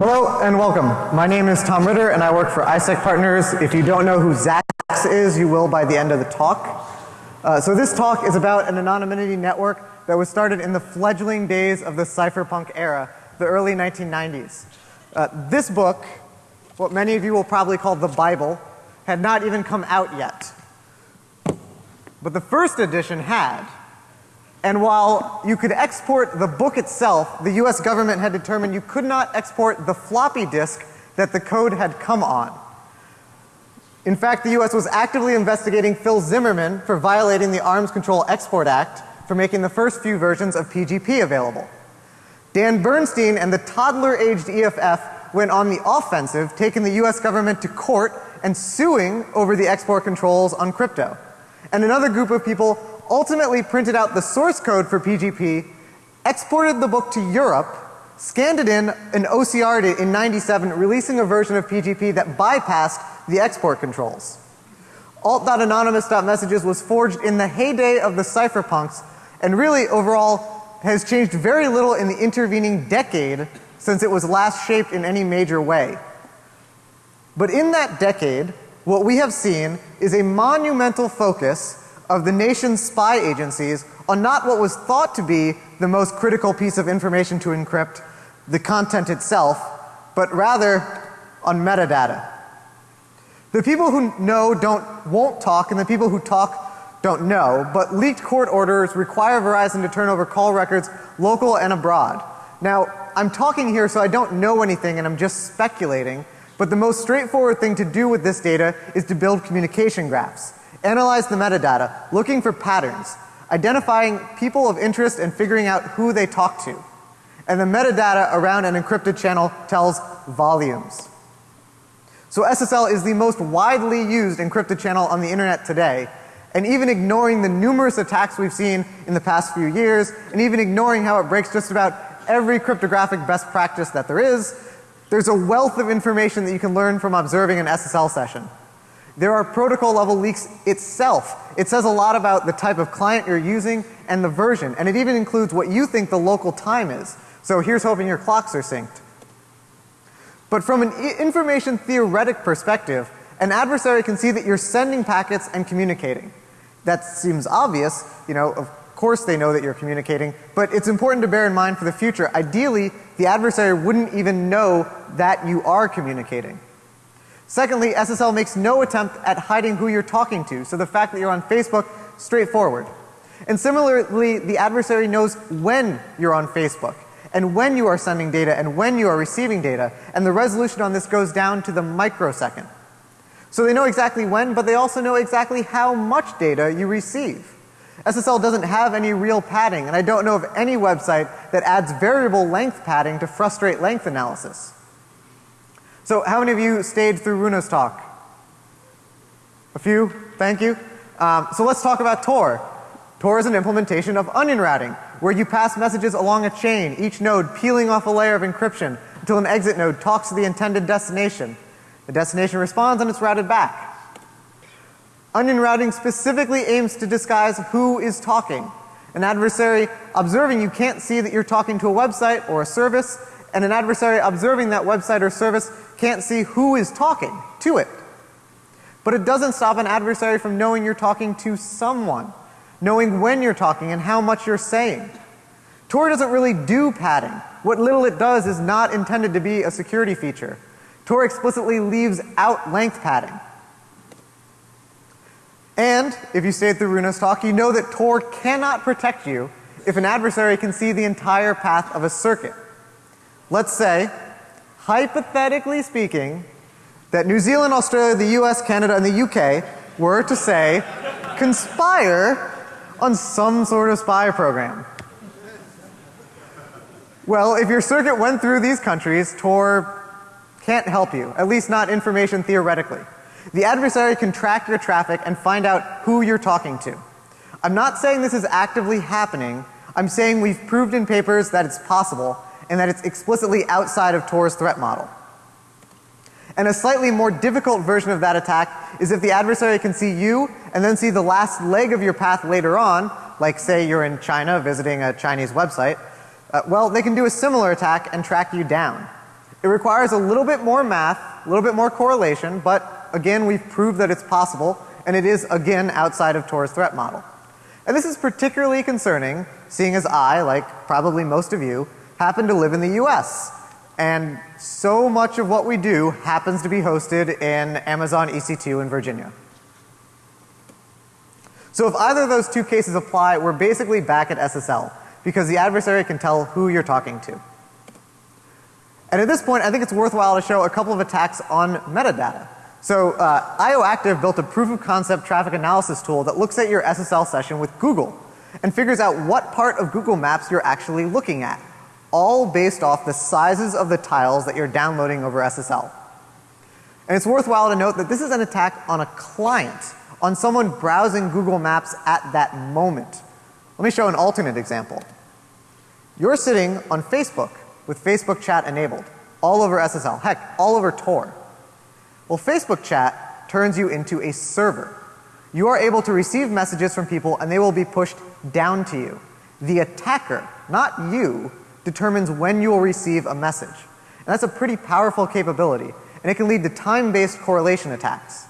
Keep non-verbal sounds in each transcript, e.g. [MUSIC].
Hello and welcome. My name is Tom Ritter and I work for ISEC Partners. If you don't know who Zax is, you will by the end of the talk. Uh, so this talk is about an anonymity network that was started in the fledgling days of the cypherpunk era, the early 1990s. Uh, this book, what many of you will probably call the Bible, had not even come out yet. But the first edition had. And while you could export the book itself, the US government had determined you could not export the floppy disk that the code had come on. In fact, the US was actively investigating Phil Zimmermann for violating the Arms Control Export Act for making the first few versions of PGP available. Dan Bernstein and the toddler aged EFF went on the offensive, taking the US government to court and suing over the export controls on crypto. And another group of people ultimately printed out the source code for PGP, exported the book to Europe, scanned it in and OCR'd it in 97, releasing a version of PGP that bypassed the export controls. Alt.anonymous.messages was forged in the heyday of the cypherpunks and really overall has changed very little in the intervening decade since it was last shaped in any major way. But in that decade, what we have seen is a monumental focus of the nation's spy agencies on not what was thought to be the most critical piece of information to encrypt, the content itself, but rather on metadata. The people who know don't won't talk and the people who talk don't know, but leaked court orders require Verizon to turn over call records local and abroad. Now, I'm talking here so I don't know anything and I'm just speculating, but the most straightforward thing to do with this data is to build communication graphs. Analyze the metadata, looking for patterns, identifying people of interest and figuring out who they talk to. And the metadata around an encrypted channel tells volumes. So SSL is the most widely used encrypted channel on the internet today. And even ignoring the numerous attacks we've seen in the past few years, and even ignoring how it breaks just about every cryptographic best practice that there is, there's a wealth of information that you can learn from observing an SSL session. There are protocol level leaks itself. It says a lot about the type of client you're using and the version. And it even includes what you think the local time is. So here's hoping your clocks are synced. But from an information theoretic perspective, an adversary can see that you're sending packets and communicating. That seems obvious, you know, of course they know that you're communicating, but it's important to bear in mind for the future. Ideally, the adversary wouldn't even know that you are communicating. Secondly, SSL makes no attempt at hiding who you're talking to. So the fact that you're on Facebook, straightforward. And similarly, the adversary knows when you're on Facebook and when you are sending data and when you are receiving data. And the resolution on this goes down to the microsecond. So they know exactly when, but they also know exactly how much data you receive. SSL doesn't have any real padding and I don't know of any website that adds variable length padding to frustrate length analysis. So how many of you stayed through Runa's talk? A few? Thank you. Um, so let's talk about Tor. Tor is an implementation of onion routing where you pass messages along a chain, each node peeling off a layer of encryption until an exit node talks to the intended destination. The destination responds and it's routed back. Onion routing specifically aims to disguise who is talking. An adversary observing you can't see that you're talking to a website or a service and an adversary observing that website or service can't see who is talking to it. But it doesn't stop an adversary from knowing you're talking to someone, knowing when you're talking and how much you're saying. Tor doesn't really do padding. What little it does is not intended to be a security feature. Tor explicitly leaves out length padding. And if you stayed through Runa's talk, you know that Tor cannot protect you if an adversary can see the entire path of a circuit. Let's say, hypothetically speaking, that New Zealand, Australia, the US, Canada, and the UK were to say, conspire on some sort of spy program. Well, if your circuit went through these countries, Tor can't help you, at least not information theoretically. The adversary can track your traffic and find out who you're talking to. I'm not saying this is actively happening. I'm saying we've proved in papers that it's possible and that it's explicitly outside of Tor's threat model. And a slightly more difficult version of that attack is if the adversary can see you and then see the last leg of your path later on, like say you're in China visiting a Chinese website, uh, well they can do a similar attack and track you down. It requires a little bit more math, a little bit more correlation, but again, we've proved that it's possible and it is again outside of Tor's threat model. And this is particularly concerning seeing as I, like probably most of you, happen to live in the US. And so much of what we do happens to be hosted in Amazon EC2 in Virginia. So if either of those two cases apply, we're basically back at SSL because the adversary can tell who you're talking to. And at this point, I think it's worthwhile to show a couple of attacks on metadata. So uh, IOActive built a proof of concept traffic analysis tool that looks at your SSL session with Google and figures out what part of Google Maps you're actually looking at, all based off the sizes of the tiles that you're downloading over SSL. And it's worthwhile to note that this is an attack on a client, on someone browsing Google Maps at that moment. Let me show an alternate example. You're sitting on Facebook with Facebook chat enabled all over SSL, heck, all over Tor. Well, Facebook chat turns you into a server. You are able to receive messages from people and they will be pushed down to you. The attacker, not you, determines when you will receive a message. And that's a pretty powerful capability and it can lead to time-based correlation attacks.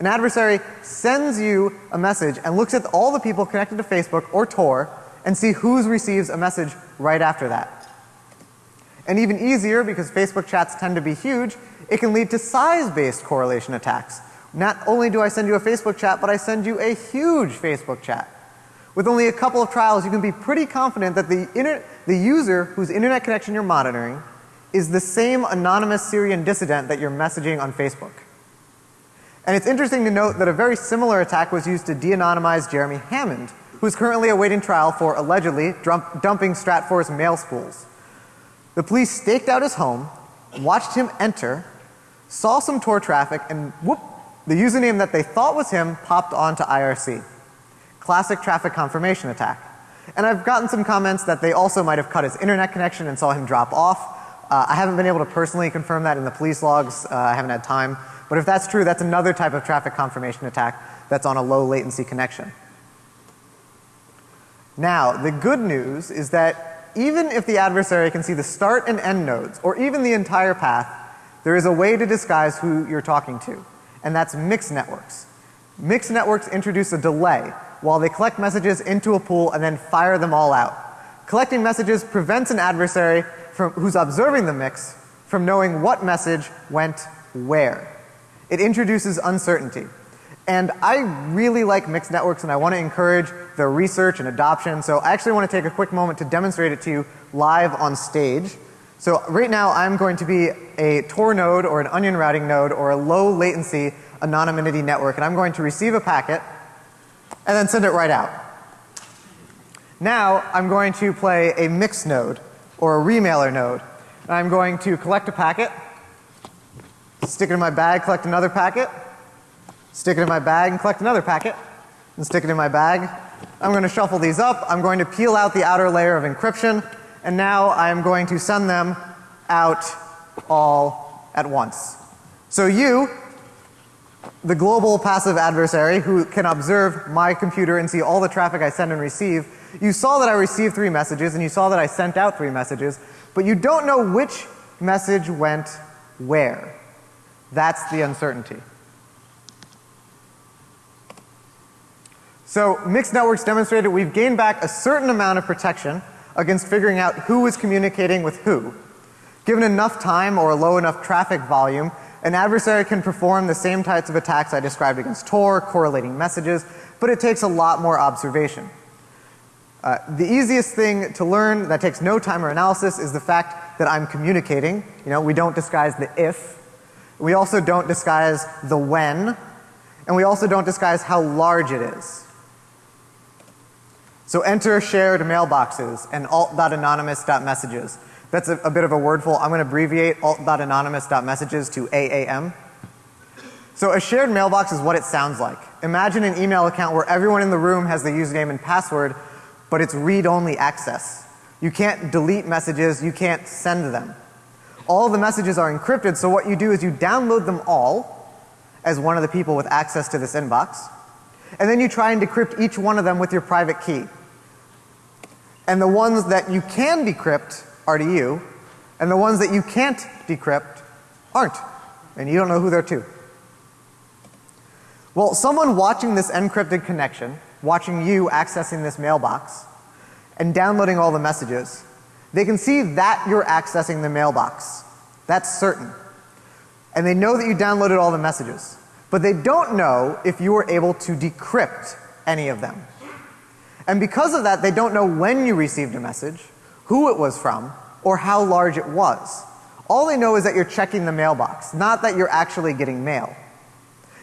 An adversary sends you a message and looks at all the people connected to Facebook or Tor and see who receives a message right after that. And even easier because Facebook chats tend to be huge, it can lead to size-based correlation attacks. Not only do I send you a Facebook chat, but I send you a huge Facebook chat. With only a couple of trials, you can be pretty confident that the, the user whose internet connection you're monitoring is the same anonymous Syrian dissident that you're messaging on Facebook. And it's interesting to note that a very similar attack was used to de-anonymize Jeremy Hammond, who is currently awaiting trial for allegedly dumping Stratfor's mail spools. The police staked out his home, watched him enter, saw some Tor traffic, and whoop, the username that they thought was him popped onto IRC. Classic traffic confirmation attack. And I've gotten some comments that they also might have cut his internet connection and saw him drop off. Uh, I haven't been able to personally confirm that in the police logs. Uh, I haven't had time. But if that's true, that's another type of traffic confirmation attack that's on a low latency connection. Now, the good news is that even if the adversary can see the start and end nodes, or even the entire path, there is a way to disguise who you're talking to, and that's mixed networks. Mixed networks introduce a delay while they collect messages into a pool and then fire them all out. Collecting messages prevents an adversary from, who's observing the mix from knowing what message went where. It introduces uncertainty. And I really like mixed networks and I want to encourage their research and adoption. So I actually want to take a quick moment to demonstrate it to you live on stage. So right now I'm going to be a Tor node or an onion routing node or a low latency anonymity network and I'm going to receive a packet and then send it right out. Now I'm going to play a mix node or a remailer node. And I'm going to collect a packet, stick it in my bag, collect another packet, stick it in my bag and collect another packet, and stick it in my bag. I'm going to shuffle these up. I'm going to peel out the outer layer of encryption and now I am going to send them out all at once. So you, the global passive adversary who can observe my computer and see all the traffic I send and receive, you saw that I received three messages and you saw that I sent out three messages, but you don't know which message went where. That's the uncertainty. So mixed networks demonstrated we've gained back a certain amount of protection against figuring out who is communicating with who. Given enough time or a low enough traffic volume, an adversary can perform the same types of attacks I described against Tor, correlating messages, but it takes a lot more observation. Uh, the easiest thing to learn that takes no time or analysis is the fact that I'm communicating. You know, we don't disguise the if. We also don't disguise the when. And we also don't disguise how large it is. So enter shared mailboxes and alt.anonymous.messages. That's a, a, bit of a wordful. I'm going to abbreviate alt.anonymous.messages to AAM. So a shared mailbox is what it sounds like. Imagine an email account where everyone in the room has the username and password, but it's read-only access. You can't delete messages, you can't send them. All the messages are encrypted, so what you do is you download them all as one of the people with access to this inbox and then you try and decrypt each one of them with your private key. And the ones that you can decrypt are to you, And the ones that you can't decrypt aren't. And you don't know who they're to. Well, someone watching this encrypted connection, watching you accessing this mailbox, and downloading all the messages, they can see that you're accessing the mailbox. That's certain. And they know that you downloaded all the messages. But they don't know if you were able to decrypt any of them. And because of that, they don't know when you received a message, who it was from, or how large it was. All they know is that you're checking the mailbox, not that you're actually getting mail.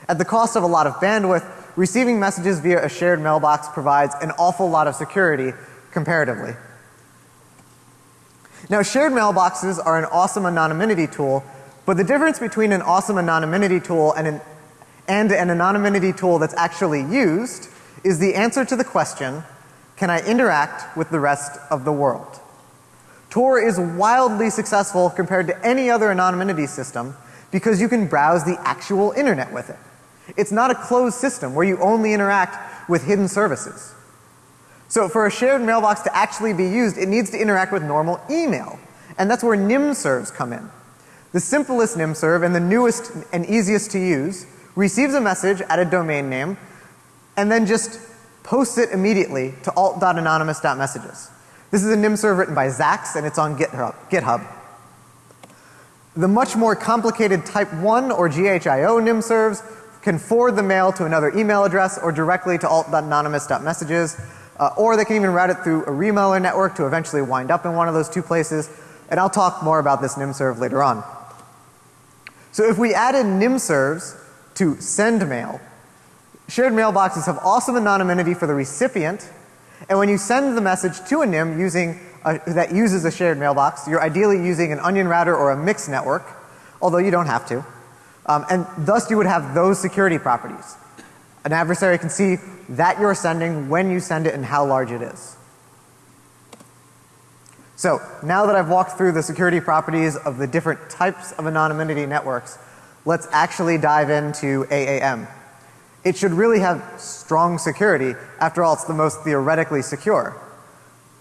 At the cost of a lot of bandwidth, receiving messages via a shared mailbox provides an awful lot of security comparatively. Now, shared mailboxes are an awesome anonymity tool, but the difference between an awesome anonymity tool and an, and an anonymity tool that's actually used is the answer to the question, can I interact with the rest of the world? Tor is wildly successful compared to any other anonymity system because you can browse the actual internet with it. It's not a closed system where you only interact with hidden services. So for a shared mailbox to actually be used, it needs to interact with normal email. And that's where nymservs come in. The simplest nymserv and the newest and easiest to use receives a message at a domain name and then just posts it immediately to alt.anonymous.messages. This is a nym nymserv written by Zax and it's on GitHub. The much more complicated type 1 or GHIO nym nymservs can forward the mail to another email address or directly to alt.anonymous.messages uh, or they can even route it through a remailer network to eventually wind up in one of those two places. And I'll talk more about this nym nymserv later on. So if we add added nymservs to send mail, shared mailboxes have awesome anonymity for the recipient and when you send the message to a nym using a, that uses a shared mailbox, you're ideally using an onion router or a mixed network, although you don't have to. Um, and thus you would have those security properties. An adversary can see that you're sending, when you send it, and how large it is. So now that I've walked through the security properties of the different types of anonymity networks, let's actually dive into AAM. It should really have strong security. After all, it's the most theoretically secure.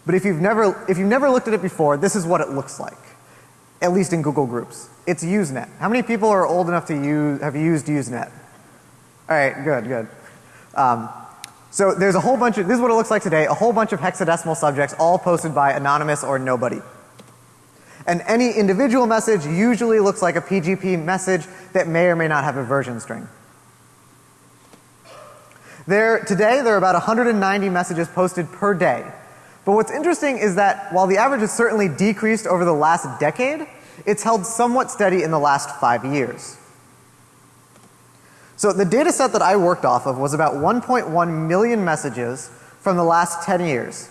But if you've never, if you've never looked at it before, this is what it looks like. At least in Google Groups. It's Usenet. How many people are old enough to use, have used Usenet? Alright, good, good. Um, so there's a whole bunch of, this is what it looks like today, a whole bunch of hexadecimal subjects all posted by anonymous or nobody. And any individual message usually looks like a PGP message that may or may not have a version string. There, today there are about 190 messages posted per day. But what's interesting is that while the average has certainly decreased over the last decade, it's held somewhat steady in the last five years. So the data set that I worked off of was about 1.1 million messages from the last 10 years.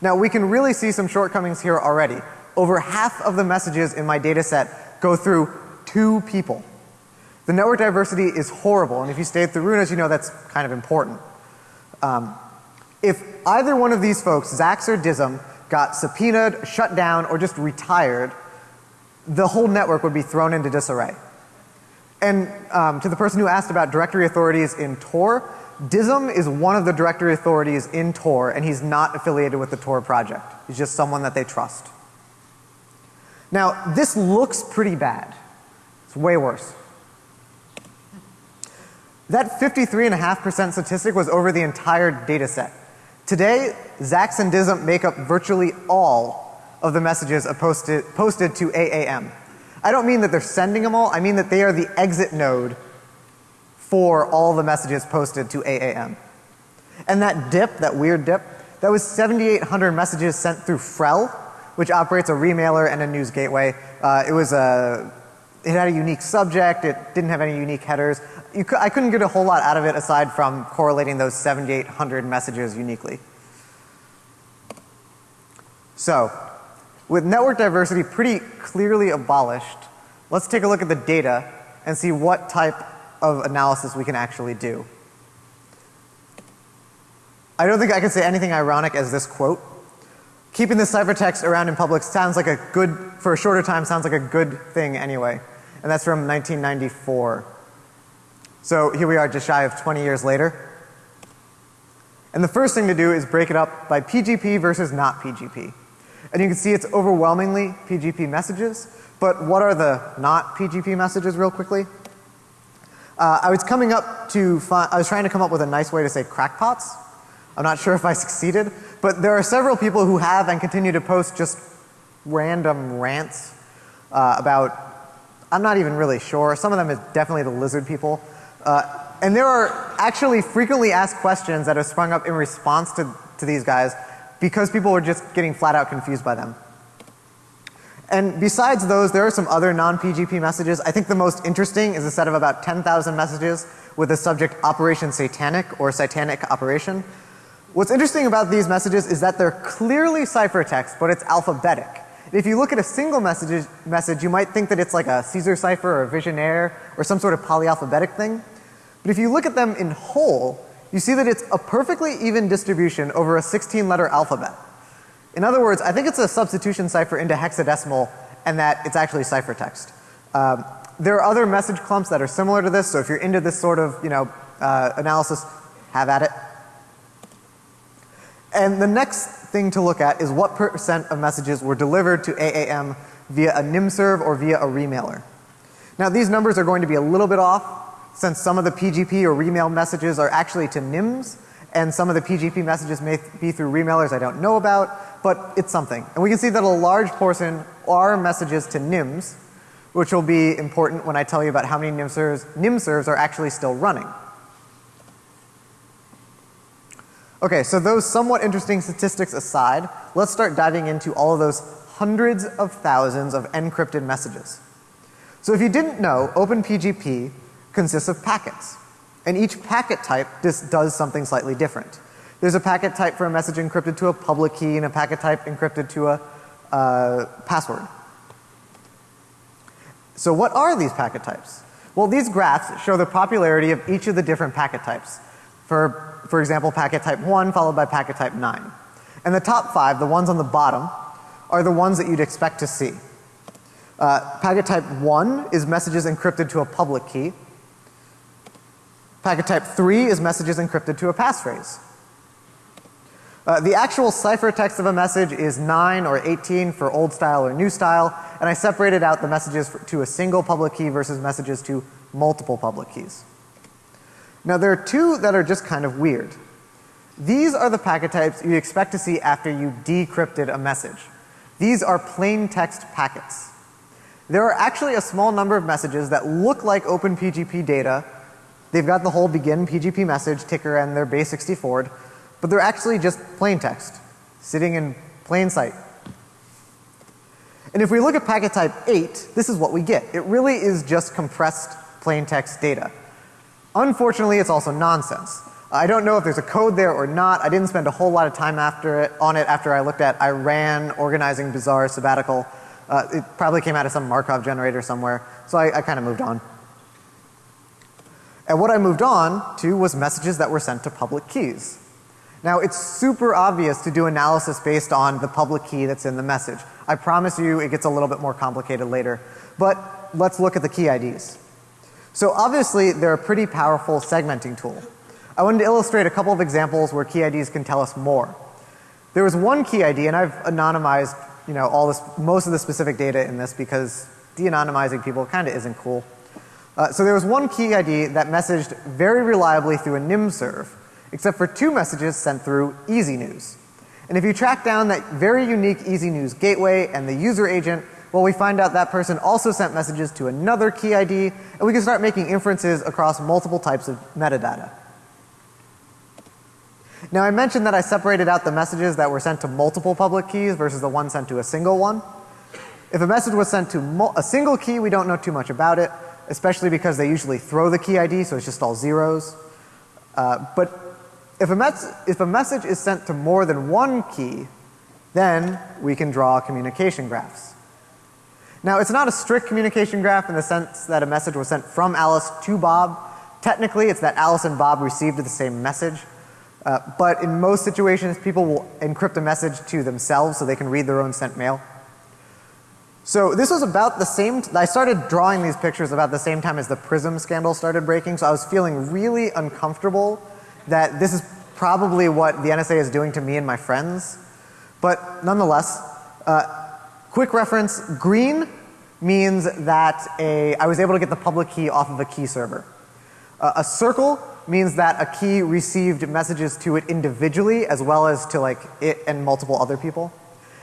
Now we can really see some shortcomings here already. Over half of the messages in my data set go through two people. The network diversity is horrible, and if you stayed through Runas, you know that's kind of important. Um, if either one of these folks, Zax or Dizum, got subpoenaed, shut down, or just retired, the whole network would be thrown into disarray. And um, to the person who asked about directory authorities in Tor, Dizum is one of the directory authorities in Tor, and he's not affiliated with the Tor project. He's just someone that they trust. Now, this looks pretty bad. It's way worse. That 53.5% statistic was over the entire data set. Today, Zax and Dizum make up virtually all of the messages posted, posted to AAM. I don't mean that they're sending them all, I mean that they are the exit node for all the messages posted to AAM. And that dip, that weird dip, that was 7,800 messages sent through Frell, which operates a remailer and a news gateway. Uh, it was a, it had a unique subject, it didn't have any unique headers I couldn't get a whole lot out of it aside from correlating those 7,800 messages uniquely. So, with network diversity pretty clearly abolished, let's take a look at the data and see what type of analysis we can actually do. I don't think I can say anything ironic as this quote. Keeping the ciphertext around in public sounds like a good, for a shorter time, sounds like a good thing anyway. And that's from 1994. So here we are just shy of 20 years later. And the first thing to do is break it up by PGP versus not PGP. And you can see it's overwhelmingly PGP messages. But what are the not PGP messages real quickly? Uh, I was coming up to I was trying to come up with a nice way to say crackpots. I'm not sure if I [LAUGHS] succeeded, but there are several people who have and continue to post just random rants uh, about, I'm not even really sure. Some of them is definitely the lizard people. Uh, and there are actually frequently asked questions that have sprung up in response to, to these guys because people were just getting flat out confused by them. And besides those, there are some other non-PGP messages. I think the most interesting is a set of about 10,000 messages with the subject Operation Satanic or Satanic Operation. What's interesting about these messages is that they're clearly ciphertext, but it's alphabetic. If you look at a single message, message, you might think that it's like a Caesar cipher or a Vigenère or some sort of polyalphabetic thing. But if you look at them in whole, you see that it's a perfectly even distribution over a 16 letter alphabet. In other words, I think it's a substitution cipher into hexadecimal and that it's actually ciphertext. Um, there are other message clumps that are similar to this, so if you're into this sort of, you know, uh, analysis, have at it. And the next thing to look at is what percent of messages were delivered to AAM via a nymserv or via a remailer. Now these numbers are going to be a little bit off since some of the PGP or remail messages are actually to nyms and some of the PGP messages may be through remailers I don't know about, but it's something. And we can see that a large portion are messages to nyms, which will be important when I tell you about how many nymservs, nymservs are actually still running. Okay, so those somewhat interesting statistics aside, let's start diving into all of those hundreds of thousands of encrypted messages. So if you didn't know, OpenPGP consists of packets. And each packet type just does something slightly different. There's a packet type for a message encrypted to a public key and a packet type encrypted to a uh, password. So what are these packet types? Well, these graphs show the popularity of each of the different packet types. For, for example, packet type 1 followed by packet type 9. And the top five, the ones on the bottom, are the ones that you'd expect to see. Uh, packet type 1 is messages encrypted to a public key. Packet type 3 is messages encrypted to a passphrase. Uh, the actual ciphertext of a message is 9 or 18 for old style or new style, and I separated out the messages for, to a single public key versus messages to multiple public keys. Now there are two that are just kind of weird. These are the packet types you expect to see after you decrypted a message. These are plain text packets. There are actually a small number of messages that look like OpenPGP data They've got the whole begin PGP message ticker and their base 64, but they're actually just plain text sitting in plain sight. And if we look at packet type 8, this is what we get. It really is just compressed plain text data. Unfortunately, it's also nonsense. I don't know if there's a code there or not. I didn't spend a whole lot of time after it, on it after I looked at Iran organizing bizarre sabbatical. Uh, it probably came out of some Markov generator somewhere. So I, I kind of moved on. And what I moved on to was messages that were sent to public keys. Now it's super obvious to do analysis based on the public key that's in the message. I promise you it gets a little bit more complicated later. But let's look at the key IDs. So obviously they're a pretty powerful segmenting tool. I wanted to illustrate a couple of examples where key IDs can tell us more. There was one key ID and I've anonymized, you know, all this, most of the specific data in this because de-anonymizing people kind of isn't cool. Uh, so there was one key ID that messaged very reliably through a nymserv, except for two messages sent through EasyNews. And if you track down that very unique EasyNews gateway and the user agent, well we find out that person also sent messages to another key ID and we can start making inferences across multiple types of metadata. Now I mentioned that I separated out the messages that were sent to multiple public keys versus the one sent to a single one. If a message was sent to a single key, we don't know too much about it especially because they usually throw the key ID, so it's just all zeros. Uh, but if a, if a message is sent to more than one key, then we can draw communication graphs. Now it's not a strict communication graph in the sense that a message was sent from Alice to Bob. Technically it's that Alice and Bob received the same message. Uh, but in most situations people will encrypt a message to themselves so they can read their own sent mail. So this was about the same, I started drawing these pictures about the same time as the Prism scandal started breaking. So I was feeling really uncomfortable that this is probably what the NSA is doing to me and my friends. But nonetheless, Uh, quick reference, green means that a, I was able to get the public key off of a key server. Uh, a circle means that a key received messages to it individually as well as to like it and multiple other people.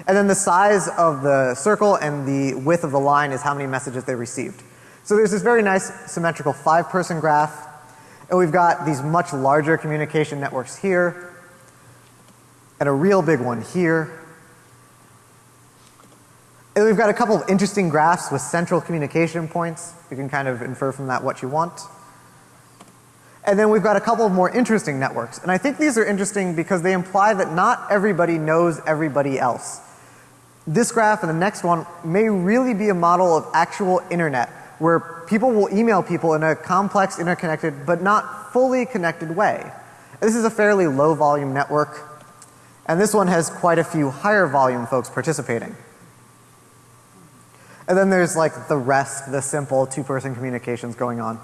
And then the size of the circle and the width of the line is how many messages they received. So there's this very nice symmetrical five person graph and we've got these much larger communication networks here and a real big one here. And we've got a couple of interesting graphs with central communication points. You can kind of infer from that what you want. And then we've got a couple of more interesting networks. And I think these are interesting because they imply that not everybody knows everybody else. This graph and the next one may really be a model of actual internet where people will email people in a complex, interconnected, but not fully connected way. This is a fairly low volume network and this one has quite a few higher volume folks participating. And then there's like the rest, the simple two person communications going on.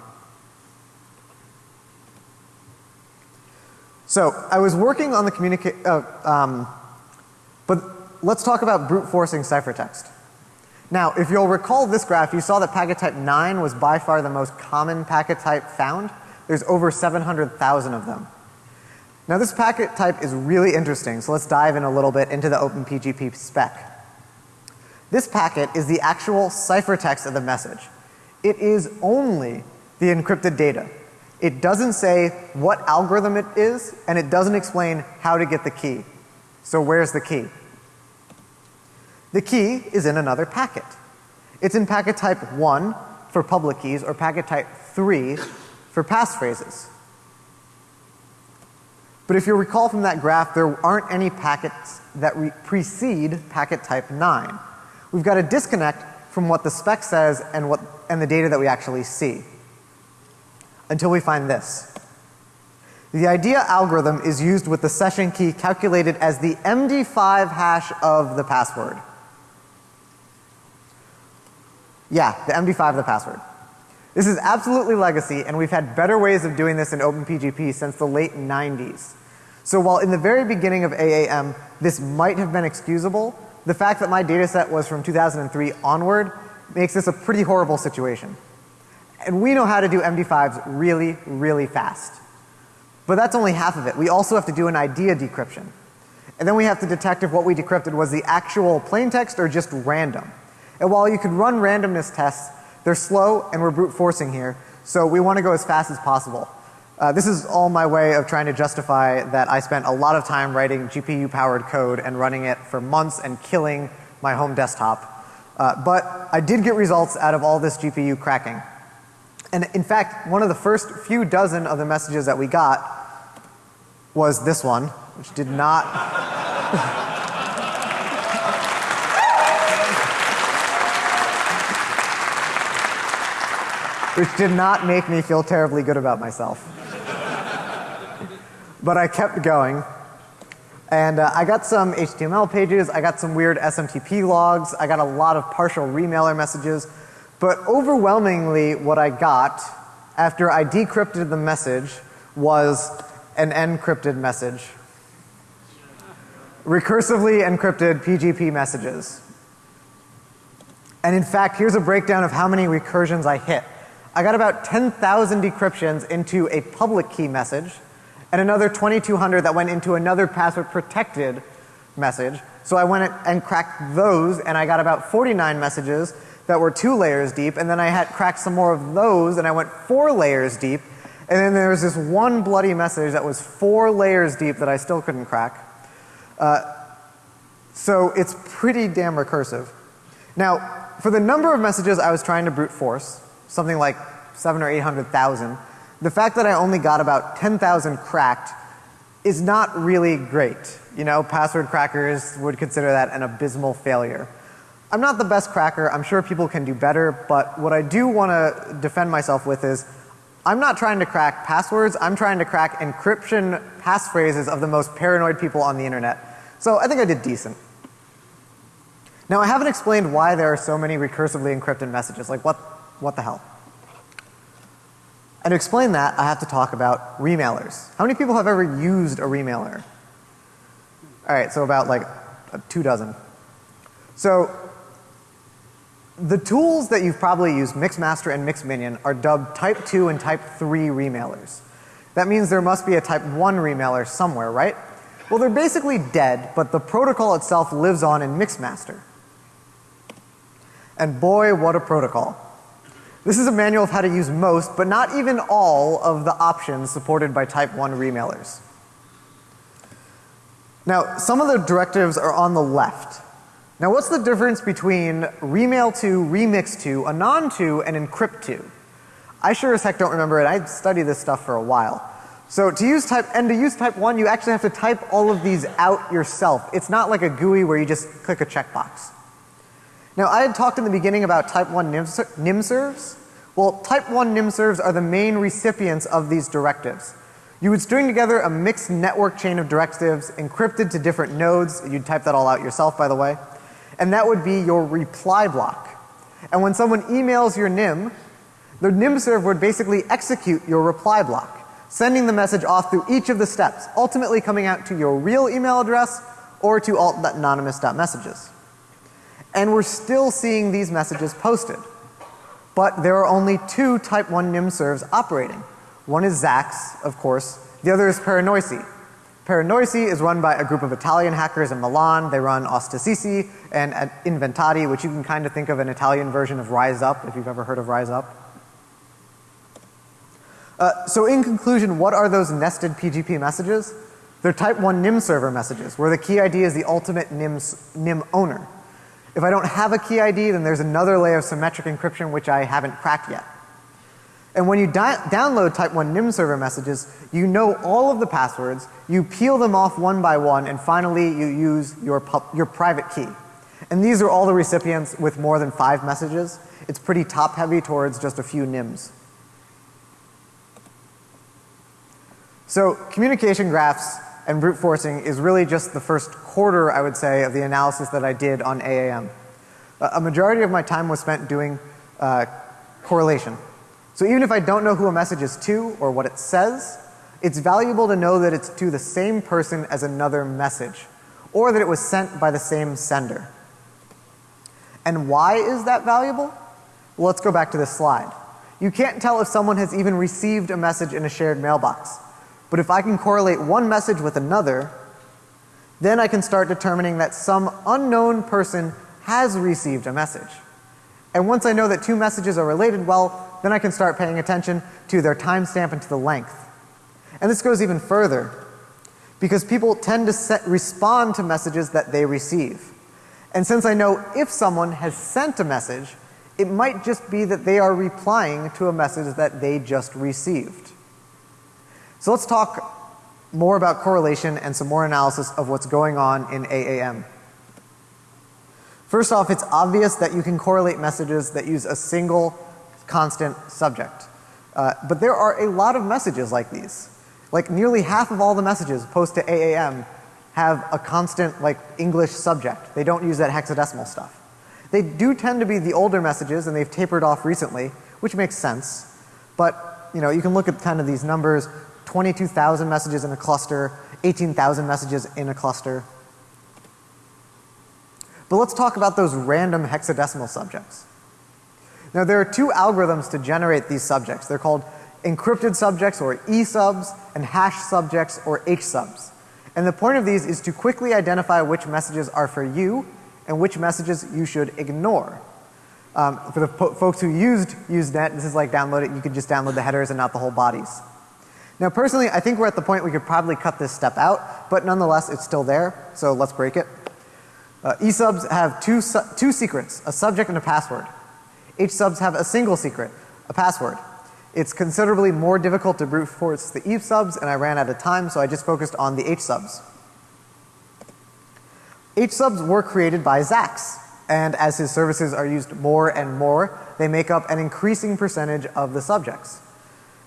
So I was working on the communicate, uh, um, but let's talk about brute forcing ciphertext. Now, if you'll recall this graph, you saw that packet type 9 was by far the most common packet type found. There's over 700,000 of them. Now this packet type is really interesting, so let's dive in a little bit into the OpenPGP spec. This packet is the actual ciphertext of the message. It is only the encrypted data. It doesn't say what algorithm it is and it doesn't explain how to get the key. So where's the key? The key is in another packet. It's in packet type 1 for public keys or packet type 3 for passphrases. But if you recall from that graph, there aren't any packets that precede packet type 9. We've got a disconnect from what the spec says and what and the data that we actually see until we find this. The IDEA algorithm is used with the session key calculated as the MD5 hash of the password. Yeah, the MD5 of the password. This is absolutely legacy and we've had better ways of doing this in OpenPGP since the late 90s. So while in the very beginning of AAM this might have been excusable, the fact that my data set was from 2003 onward makes this a pretty horrible situation. And we know how to do MD5s really, really fast. But that's only half of it. We also have to do an IDEA decryption. And then we have to detect if what we decrypted was the actual plain text or just random. And while you could run randomness tests, they're slow and we're brute forcing here. So we want to go as fast as possible. Uh, this is all my way of trying to justify that I spent a lot of time writing GPU powered code and running it for months and killing my home desktop. Uh, but I did get results out of all this GPU cracking. And in fact, one of the first few dozen of the messages that we got was this one, which did not [LAUGHS] which did not make me feel terribly good about myself. but I kept going. And uh, I got some HTML pages, I got some weird SMTP logs, I got a lot of partial remailer messages, but overwhelmingly what I got after I decrypted the message was an encrypted message. Recursively encrypted PGP messages. And in fact, here's a breakdown of how many recursions I hit. I got about 10,000 decryptions into a public key message and another 2200 that went into another password protected message. So I went and cracked those and I got about 49 messages that were two layers deep and then I had cracked some more of those and I went four layers deep and then there was this one bloody message that was four layers deep that I still couldn't crack. Uh, so it's pretty damn recursive. Now, for the number of messages I was trying to brute force, something like seven or eight hundred thousand, the fact that I only got about 10,000 cracked is not really great. You know, password crackers would consider that an abysmal failure. I'm not the best cracker. I'm sure people can do better, but what I do want to defend myself with is I'm not trying to crack passwords. I'm trying to crack encryption passphrases of the most paranoid people on the internet. So I think I did decent. Now I haven't explained why there are so many recursively encrypted messages. Like what, what the hell? And to explain that, I have to talk about remailers. How many people have ever used a remailer? Alright, so about like uh, two dozen. So the tools that you've probably used, Mixmaster and Mixminion, are dubbed type 2 and type 3 remailers. That means there must be a type 1 remailer somewhere, right? Well, they're basically dead, but the protocol itself lives on in Mixmaster. And boy, what a protocol. This is a manual of how to use most, but not even all of the options supported by type 1 remailers. Now, some of the directives are on the left. Now, what's the difference between remail to, remix to, anon to, and encrypt to? I sure as heck don't remember it. I studied this stuff for a while. So to use type, and to use type 1, you actually have to type all of these out yourself. It's not like a GUI where you just click a checkbox. Now, I had talked in the beginning about type 1 nym serves. Well, type 1 nym serves are the main recipients of these directives. You would string together a mixed network chain of directives encrypted to different nodes. You'd type that all out yourself, by the way. And that would be your reply block. And when someone emails your nym, the nym serve would basically execute your reply block sending the message off through each of the steps, ultimately coming out to your real email address or to alt.anonymous.messages. And we're still seeing these messages posted. But there are only two type 1 nym serves operating. One is Zax, of course. The other is Paranoici. Paranoici is run by a group of Italian hackers in Milan. They run Autistici and Inventati, which you can kind of think of an Italian version of Rise Up, if you've ever heard of Rise Up. Uh, so in conclusion, what are those nested PGP messages? They're type 1 nym server messages where the key ID is the ultimate nym, nym owner. If I don't have a key ID, then there's another layer of symmetric encryption which I haven't cracked yet. And when you download type 1 nym server messages, you know all of the passwords, you peel them off one by one, and finally you use your, your private key. And these are all the recipients with more than five messages. It's pretty top heavy towards just a few nyms. So communication graphs and brute forcing is really just the first quarter, I would say, of the analysis that I did on AAM. A majority of my time was spent doing uh, correlation. So even if I don't know who a message is to or what it says, it's valuable to know that it's to the same person as another message or that it was sent by the same sender. And why is that valuable? Well, let's go back to this slide. You can't tell if someone has even received a message in a shared mailbox. But if I can correlate one message with another, then I can start determining that some unknown person has received a message. And once I know that two messages are related, well, then I can start paying attention to their timestamp and to the length. And this goes even further because people tend to set, respond to messages that they receive. And since I know if someone has sent a message, it might just be that they are replying to a message that they just received. So let's talk more about correlation and some more analysis of what's going on in AAM. First off, it's obvious that you can correlate messages that use a single constant subject. Uh, but there are a lot of messages like these. Like nearly half of all the messages posted to AAM have a constant like English subject. They don't use that hexadecimal stuff. They do tend to be the older messages and they've tapered off recently, which makes sense. But you know, you can look at kind of these numbers. 22,000 messages in a cluster, 18,000 messages in a cluster. But let's talk about those random hexadecimal subjects. Now there are two algorithms to generate these subjects. They're called encrypted subjects or E subs and hash subjects or H subs. And the point of these is to quickly identify which messages are for you and which messages you should ignore. Um, for the folks who used Usenet, this is like download it, you could just download the headers and not the whole bodies. Now personally, I think we're at the point we could probably cut this step out, but nonetheless it's still there, so let's break it. Uh, eSubs have two, su two secrets, a subject and a password. HSubs have a single secret, a password. It's considerably more difficult to brute force the eSubs and I ran out of time so I just focused on the HSubs. HSubs were created by Zax and as his services are used more and more, they make up an increasing percentage of the subjects.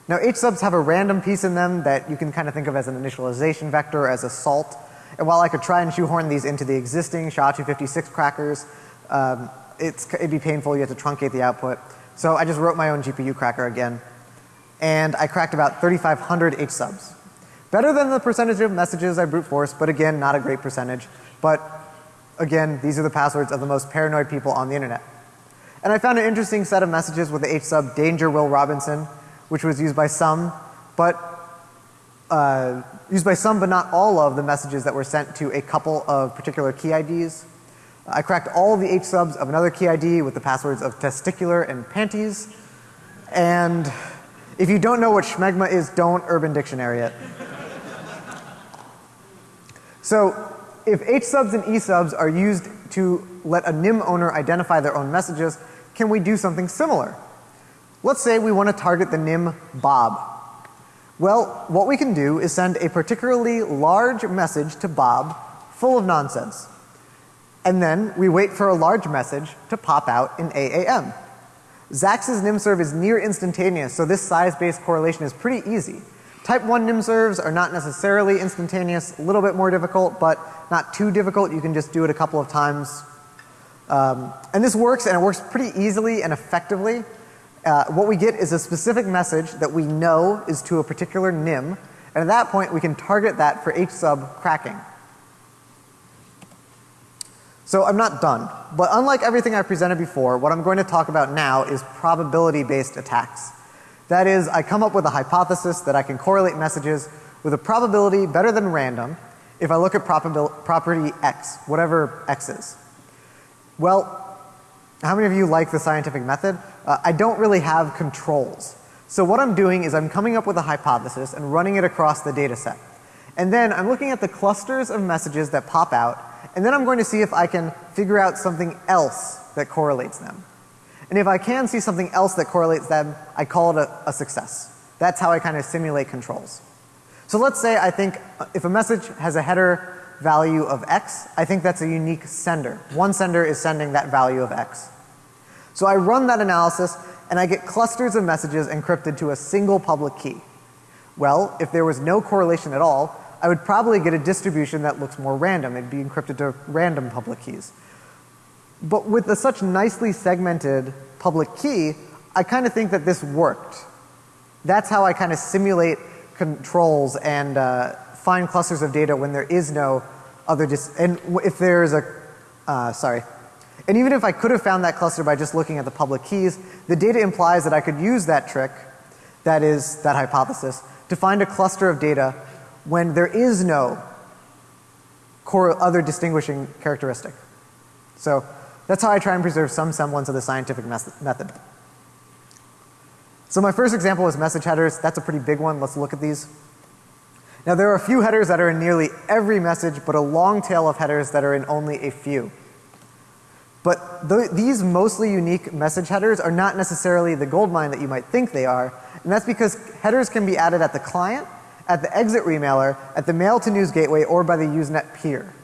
Now H subs have a random piece in them that you can kind of think of as an initialization vector, as a salt. And while I could try and shoehorn these into the existing SHA-256 crackers, um, it'd be painful, you have to truncate the output. So I just wrote my own GPU cracker again. And I cracked about 3,500 H subs. Better than the percentage of messages I brute force, but again, not a great percentage. But Again, these are the passwords of the most paranoid people on the internet. And I found an interesting set of messages with the H sub danger Will Robinson, which was used by some, but uh, used by some but not all of the messages that were sent to a couple of particular key IDs. I cracked all the H subs of another key ID with the passwords of testicular and panties. And if you don't know what schmegma is, don't Urban Dictionary it. so if H subs and E subs are used to let a nym owner identify their own messages, can we do something similar? Let's say we want to target the nym Bob. Well, what we can do is send a particularly large message to Bob full of nonsense. And then we wait for a large message to pop out in AAM. Zax's nymserv is near instantaneous, so this size-based correlation is pretty easy. Type 1 nymservs are not necessarily instantaneous, a little bit more difficult, but not too difficult. You can just do it a couple of times. Um, and this works, and it works pretty easily and effectively. Uh, what we get is a specific message that we know is to a particular nym, and at that point we can target that for H sub cracking. So I'm not done, but unlike everything I presented before, what I'm going to talk about now is probability based attacks. That is, I come up with a hypothesis that I can correlate messages with a probability better than random if I look at property X, whatever X is. Well, how many of you like the scientific method? Uh, I don't really have controls. So what I'm doing is I'm coming up with a hypothesis and running it across the data set. And then I'm looking at the clusters of messages that pop out and then I'm going to see if I can figure out something else that correlates them. And if I can see something else that correlates them, I call it a, a success. That's how I kind of simulate controls. So let's say I think uh, if a message has a header value of X, I think that's a unique sender. One sender is sending that value of X. So I run that analysis and I get clusters of messages encrypted to a single public key. Well, if there was no correlation at all, I would probably get a distribution that looks more random. It'd be encrypted to random public keys. But with a such nicely segmented public key, I kind of think that this worked. That's how I kind of simulate controls and uh, find clusters of data when there is no other dis and if there's a uh, sorry. And even if I could have found that cluster by just looking at the public keys, the data implies that I could use that trick, that is that hypothesis, to find a cluster of data when there is no core other distinguishing characteristic. So that's how I try and preserve some semblance of the scientific method. So my first example was message headers. That's a pretty big one. Let's look at these. Now there are a few headers that are in nearly every message, but a long tail of headers that are in only a few. But th these mostly unique message headers are not necessarily the gold mine that you might think they are. And that's because headers can be added at the client at the exit remailer, at the mail to news gateway, or by the Usenet peer.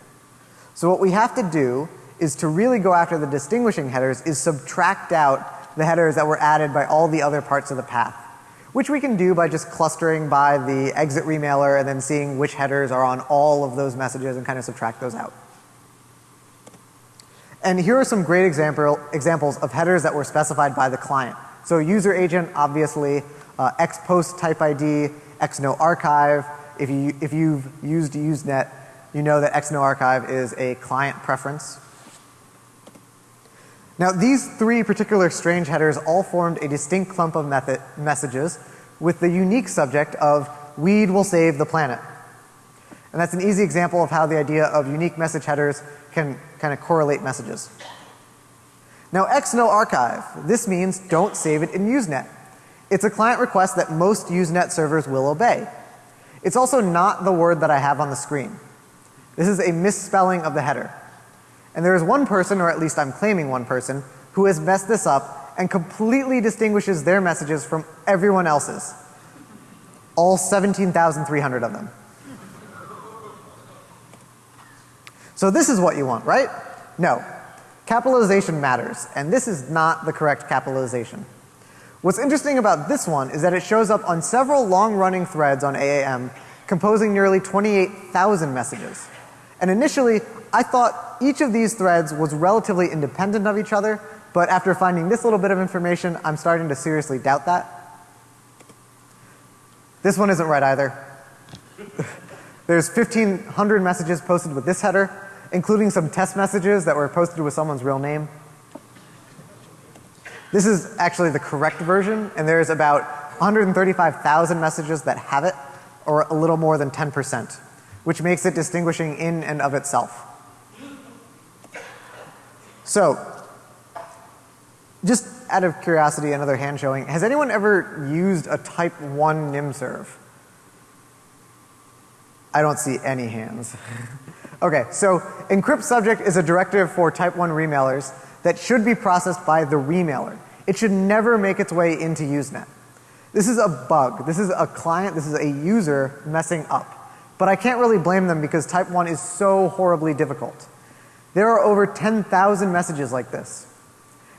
So what we have to do is to really go after the distinguishing headers is subtract out the headers that were added by all the other parts of the path. Which we can do by just clustering by the exit remailer and then seeing which headers are on all of those messages and kind of subtract those out. And here are some great example, examples of headers that were specified by the client. So user agent, obviously, uh, X post type ID, XNO archive. If, you, if you've used Usenet, you know that XNO archive is a client preference. Now these three particular strange headers all formed a distinct clump of method messages with the unique subject of weed will save the planet. And that's an easy example of how the idea of unique message headers can kind of correlate messages. Now XNO archive, this means don't save it in Usenet. It's a client request that most Usenet servers will obey. It's also not the word that I have on the screen. This is a misspelling of the header. And there is one person, or at least I'm claiming one person, who has messed this up and completely distinguishes their messages from everyone else's. All 17,300 of them. So this is what you want, right? No. Capitalization matters, and this is not the correct capitalization. What's interesting about this one is that it shows up on several long running threads on AAM composing nearly 28,000 messages. And initially I thought each of these threads was relatively independent of each other, but after finding this little bit of information I'm starting to seriously doubt that. This one isn't right either. [LAUGHS] There's 1500 messages posted with this header including some test messages that were posted with someone's real name. This is actually the correct version, and there's about 135,000 messages that have it, or a little more than 10%, which makes it distinguishing in and of itself. So, just out of curiosity, another hand showing, has anyone ever used a type 1 nymserv? I don't see any hands. [LAUGHS] okay, so encrypt subject is a directive for type 1 remailers that should be processed by the remailer. It should never make its way into Usenet. This is a bug. This is a client, this is a user messing up. But I can't really blame them because type 1 is so horribly difficult. There are over 10,000 messages like this.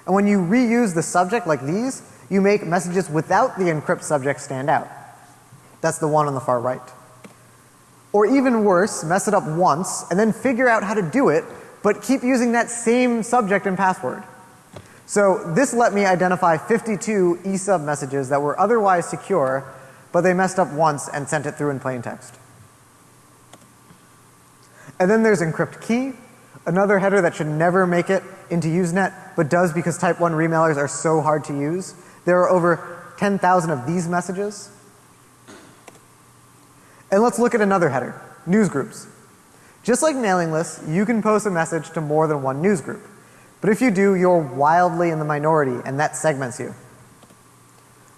And when you reuse the subject like these, you make messages without the encrypt subject stand out. That's the one on the far right. Or even worse, mess it up once and then figure out how to do it, but keep using that same subject and password. So this let me identify 52 eSub messages that were otherwise secure, but they messed up once and sent it through in plain text. And then there's encrypt key, another header that should never make it into Usenet, but does because type 1 remailers are so hard to use. There are over 10,000 of these messages. And let's look at another header, newsgroups. Just like mailing lists, you can post a message to more than one newsgroup. But if you do, you're wildly in the minority and that segments you.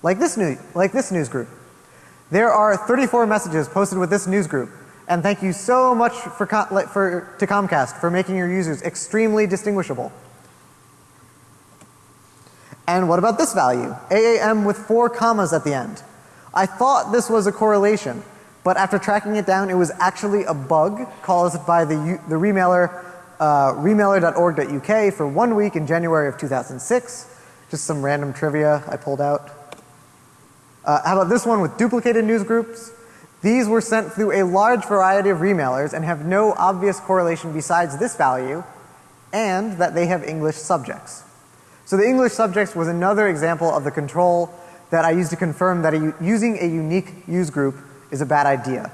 Like this, new, like this news group. There are 34 messages posted with this news group. And thank you so much for, for, to Comcast for making your users extremely distinguishable. And what about this value? AAM with four commas at the end. I thought this was a correlation, but after tracking it down, it was actually a bug caused by the, the remailer, uh, remailer.org.uk for one week in January of 2006. Just some random trivia I pulled out. Uh, how about this one with duplicated news groups? These were sent through a large variety of remailers and have no obvious correlation besides this value and that they have English subjects. So the English subjects was another example of the control that I used to confirm that a, using a unique use group is a bad idea.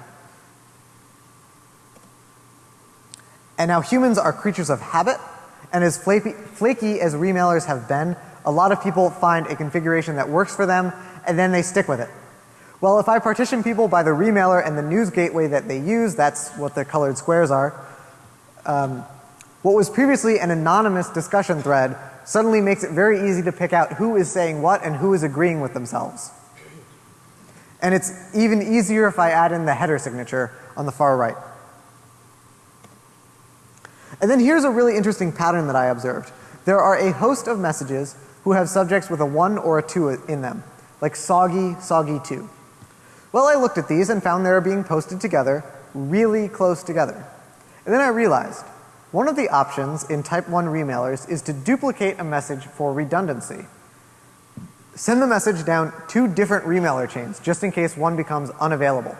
And now humans are creatures of habit, and as flaky, flaky as remailers have been, a lot of people find a configuration that works for them, and then they stick with it. Well, if I partition people by the remailer and the news gateway that they use, that's what the colored squares are, um, what was previously an anonymous discussion thread suddenly makes it very easy to pick out who is saying what and who is agreeing with themselves. And it's even easier if I add in the header signature on the far right. And then here's a really interesting pattern that I observed. There are a host of messages who have subjects with a 1 or a 2 in them, like soggy, soggy 2. Well, I looked at these and found they were being posted together, really close together. And then I realized one of the options in type 1 remailers is to duplicate a message for redundancy. Send the message down two different remailer chains just in case one becomes unavailable.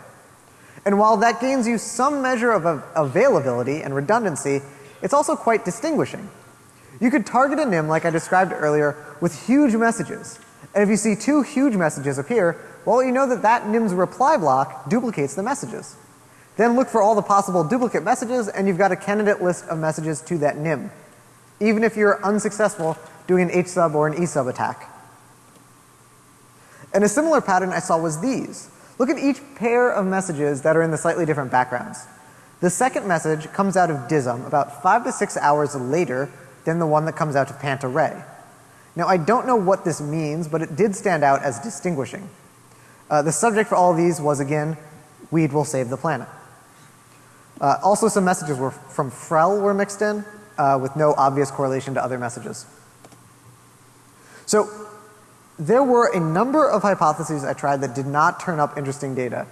And while that gains you some measure of availability and redundancy, it's also quite distinguishing. You could target a nym like I described earlier with huge messages. And if you see two huge messages appear, well you know that that nym's reply block duplicates the messages. Then look for all the possible duplicate messages and you've got a candidate list of messages to that nym. Even if you're unsuccessful doing an H sub or an E sub attack. And a similar pattern I saw was these. Look at each pair of messages that are in the slightly different backgrounds. The second message comes out of Dizum about five to six hours later than the one that comes out of Pant-Array. Now I don't know what this means, but it did stand out as distinguishing. Uh, the subject for all these was again, weed will save the planet. Uh, also some messages were from Frell were mixed in uh, with no obvious correlation to other messages. So there were a number of hypotheses I tried that did not turn up interesting data.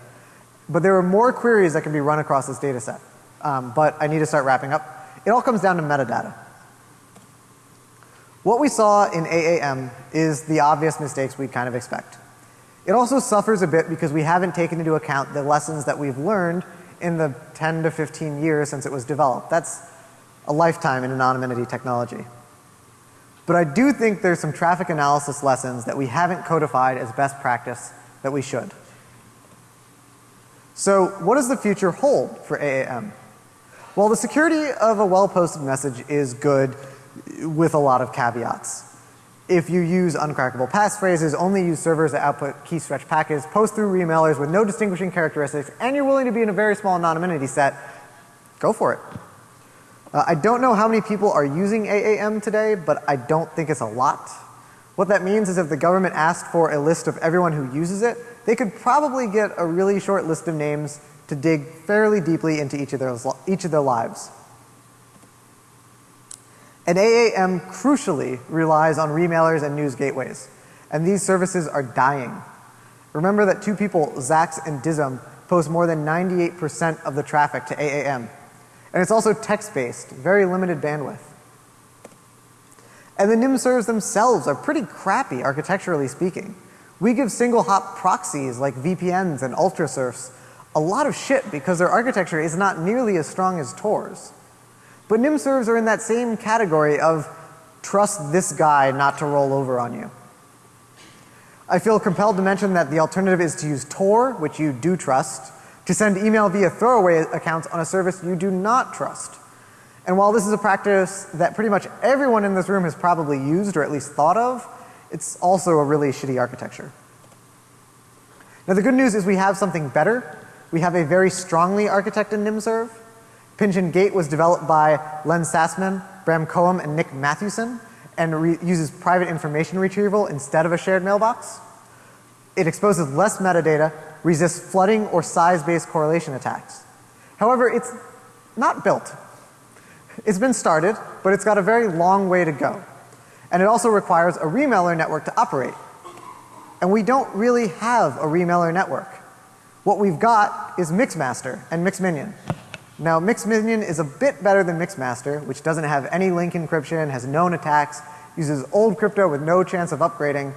But there were more queries that can be run across this data set. Um, but I need to start wrapping up. It all comes down to metadata. What we saw in AAM is the obvious mistakes we'd kind of expect. It also suffers a bit because we haven't taken into account the lessons that we've learned in the 10 to 15 years since it was developed. That's a lifetime in anonymity technology. But I do think there's some traffic analysis lessons that we haven't codified as best practice that we should. So what does the future hold for AAM? Well, the security of a well-posted message is good with a lot of caveats. If you use uncrackable passphrases, only use servers that output key stretch packets, post through remailers with no distinguishing characteristics, and you're willing to be in a very small anonymity set, go for it. Uh, I don't know how many people are using AAM today, but I don't think it's a lot. What that means is if the government asked for a list of everyone who uses it, they could probably get a really short list of names to dig fairly deeply into each of their, each of their lives. And AAM crucially relies on remailers and news gateways. And these services are dying. Remember that two people, Zax and Dizum, post more than 98% of the traffic to AAM. And it's also text-based, very limited bandwidth. And the nym servers themselves are pretty crappy architecturally speaking. We give single hop proxies like VPNs and ultrasurfs a lot of shit because their architecture is not nearly as strong as Tor's. But nym servers are in that same category of trust this guy not to roll over on you. I feel compelled to mention that the alternative is to use Tor, which you do trust, to send email via throwaway accounts on a service you do not trust. And while this is a practice that pretty much everyone in this room has probably used or at least thought of, it's also a really shitty architecture. Now the good news is we have something better. We have a very strongly architected nymserv. Pynchon Gate was developed by Len Sassaman, Bram Cohen, and Nick Mathewson and uses private information retrieval instead of a shared mailbox. It exposes less metadata, resists flooding or size-based correlation attacks. However, it's not built. It's been started, but it's got a very long way to go. And it also requires a remailer network to operate. And we don't really have a remailer network. What we've got is Mixmaster and Mixminion. Now Mixminion is a bit better than Mixmaster, which doesn't have any link encryption, has known attacks, uses old crypto with no chance of upgrading.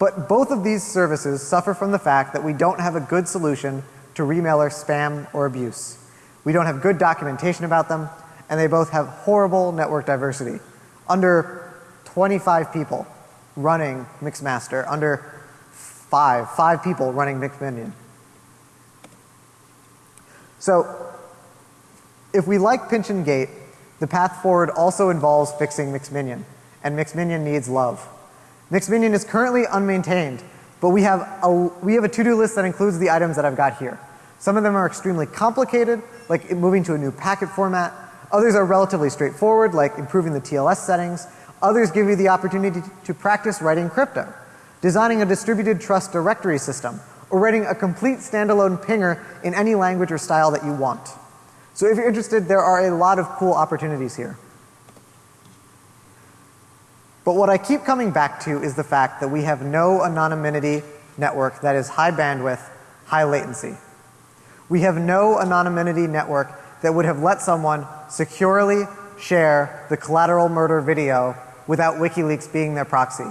But both of these services suffer from the fact that we don't have a good solution to remailer spam or abuse. We don't have good documentation about them, and they both have horrible network diversity. Under 25 people running Mixmaster, under five, five people running Mixminion. So if we like Pynchon Gate, the path forward also involves fixing Mixminion, and Mixminion needs love. Mixminion is currently unmaintained, but we have a, we have a to-do list that includes the items that I've got here. Some of them are extremely complicated, like moving to a new packet format. Others are relatively straightforward, like improving the TLS settings. Others give you the opportunity to practice writing crypto designing a distributed trust directory system, or writing a complete standalone pinger in any language or style that you want. So if you're interested, there are a lot of cool opportunities here. But what I keep coming back to is the fact that we have no anonymity network that is high bandwidth, high latency. We have no anonymity network that would have let someone securely share the collateral murder video without WikiLeaks being their proxy.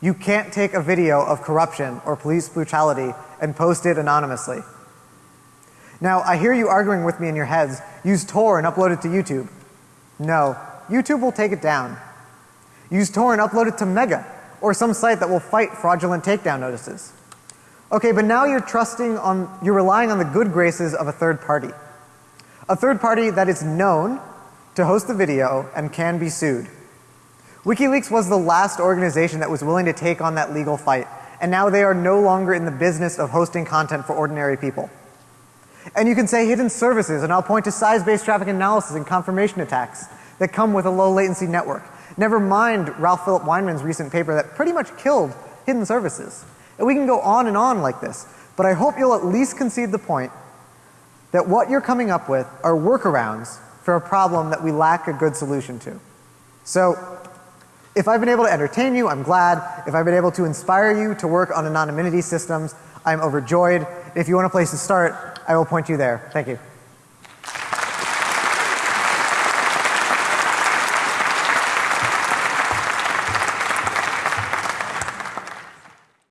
You can't take a video of corruption or police brutality and post it anonymously. Now, I hear you arguing with me in your heads, use Tor and upload it to YouTube. No, YouTube will take it down. Use Tor and upload it to Mega or some site that will fight fraudulent takedown notices. Okay, but now you're trusting on, you're relying on the good graces of a third party. A third party that is known to host the video and can be sued. WikiLeaks was the last organization that was willing to take on that legal fight, and now they are no longer in the business of hosting content for ordinary people. And you can say hidden services, and I'll point to size-based traffic analysis and confirmation attacks that come with a low latency network. Never mind Ralf Philipp Weinmann's recent paper that pretty much killed hidden services. And we can go on and on like this, but I hope you'll at least concede the point that what you're coming up with are workarounds for a problem that we lack a good solution to. So if I've been able to entertain you, I'm glad. If I've been able to inspire you to work on anonymity systems, I'm overjoyed. If you want a place to start, I will point you there. Thank you.